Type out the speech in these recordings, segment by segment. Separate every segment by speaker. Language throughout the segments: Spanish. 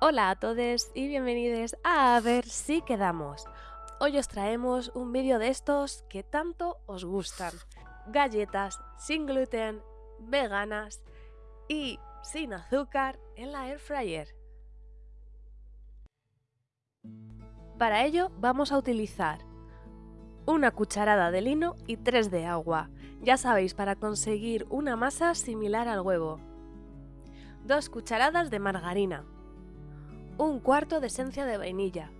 Speaker 1: Hola a todos y bienvenidos a A ver si quedamos. Hoy os traemos un vídeo de estos que tanto os gustan. Galletas sin gluten, veganas y sin azúcar en la air fryer. Para ello vamos a utilizar una cucharada de lino y tres de agua. Ya sabéis, para conseguir una masa similar al huevo. Dos cucharadas de margarina, un cuarto de esencia de vainilla,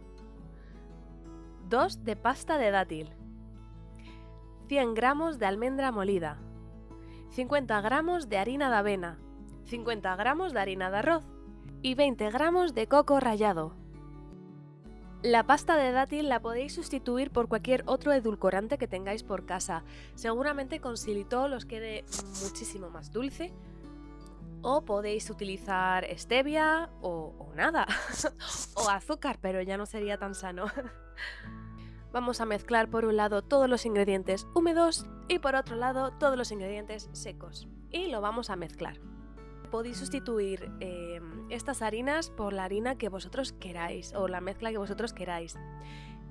Speaker 1: 2 de pasta de dátil, 100 gramos de almendra molida, 50 gramos de harina de avena, 50 gramos de harina de arroz. Y 20 gramos de coco rallado. La pasta de dátil la podéis sustituir por cualquier otro edulcorante que tengáis por casa. Seguramente con xilitol os quede muchísimo más dulce o podéis utilizar stevia o, nada. o azúcar, pero ya no sería tan sano. Vamos a mezclar por un lado todos los ingredientes húmedos y por otro lado todos los ingredientes secos. Y lo vamos a mezclar. Podéis sustituir em, estas harinas por la harina que vosotros queráis o la mezcla que vosotros queráis.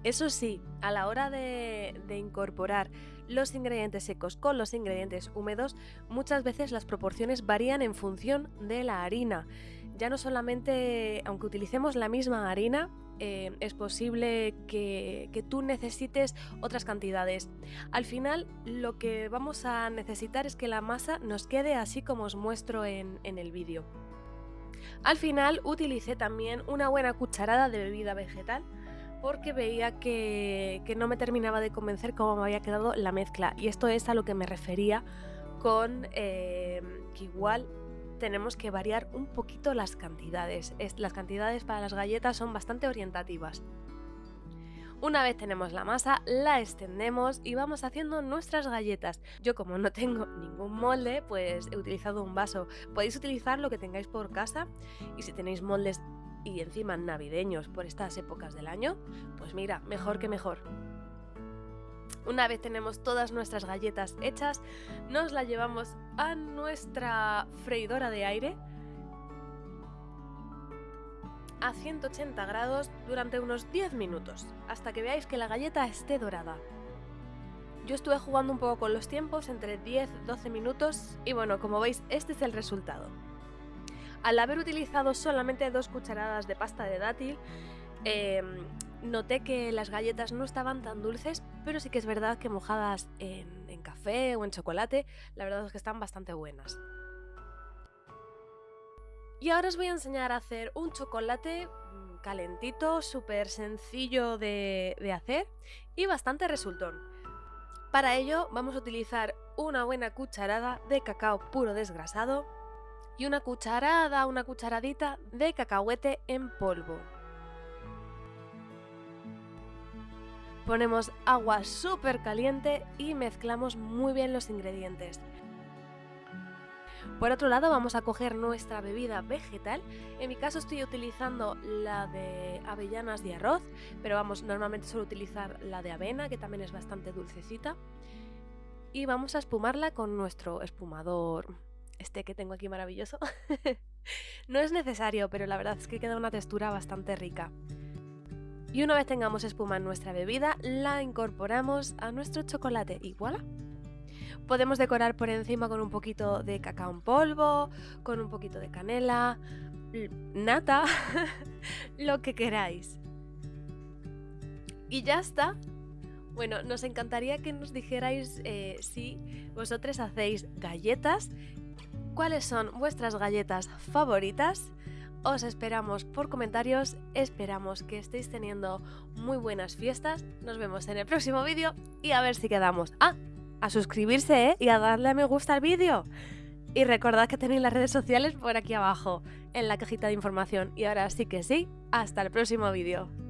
Speaker 1: Eso sí, a la hora de, incorporar los ingredientes secos con los ingredientes húmedos, muchas veces las proporciones varían en función de la harina. Ya no solamente, aunque utilicemos la misma harina, eh, es posible que, tú necesites otras cantidades. Al final, lo que vamos a necesitar es que la masa nos quede así como os muestro en, en el vídeo. Al final, utilicé también una buena cucharada de bebida vegetal porque veía que, no me terminaba de convencer cómo me había quedado la mezcla. Y esto es a lo que me refería con eh, que igual tenemos que variar un poquito las cantidades. las cantidades para las galletas son bastante orientativas. Una vez tenemos la masa, la extendemos y vamos haciendo nuestras galletas. Yo como no tengo ningún molde, pues he utilizado un vaso. Podéis utilizar lo que tengáis por casa y si tenéis moldes y encima navideños por estas épocas del año, pues mira, mejor que mejor. Una vez tenemos todas nuestras galletas hechas, nos la llevamos a nuestra freidora de aire a 180 grados durante unos 10 minutos, hasta que veáis que la galleta esté dorada. Yo estuve jugando un poco con los tiempos, entre 10-12 minutos, y bueno, como veis, este es el resultado. Al haber utilizado solamente dos cucharadas de pasta de dátil, em, noté que las galletas no estaban tan dulces, pero sí que es verdad que mojadas en, café o en chocolate, la verdad es que están bastante buenas. Y ahora os voy a enseñar a hacer un chocolate mm, calentito, súper sencillo de, de hacer y bastante resultón. Para ello vamos a utilizar una buena cucharada de cacao puro desgrasado, y una cucharada, una cucharadita de cacahuete en polvo. Ponemos agua súper caliente y mezclamos muy bien los ingredientes. Por otro lado vamos a coger nuestra bebida vegetal, en mi caso estoy utilizando la de avellanas y arroz, pero vamos, normalmente suelo utilizar la de avena que también es bastante dulcecita. Y vamos a espumarla con nuestro espumador este que tengo aquí maravilloso. no es necesario, pero la verdad es que queda una textura bastante rica. Y una vez tengamos espuma en nuestra bebida, la incorporamos a nuestro chocolate y voilà. Podemos decorar por encima con un poquito de cacao en polvo, con un poquito de canela, nata, lo que queráis. Y ya está. Bueno, nos encantaría que nos dijerais eh, si vosotros hacéis galletas cuáles son vuestras galletas favoritas. Os esperamos por comentarios, esperamos que estéis teniendo muy buenas fiestas. Nos vemos en el próximo vídeo y a ver si quedamos. Ah, a suscribirse ¿eh? y a darle a me gusta al vídeo. Y recordad que tenéis las redes sociales por aquí abajo, en la cajita de información. Y ahora sí que sí, hasta el próximo vídeo.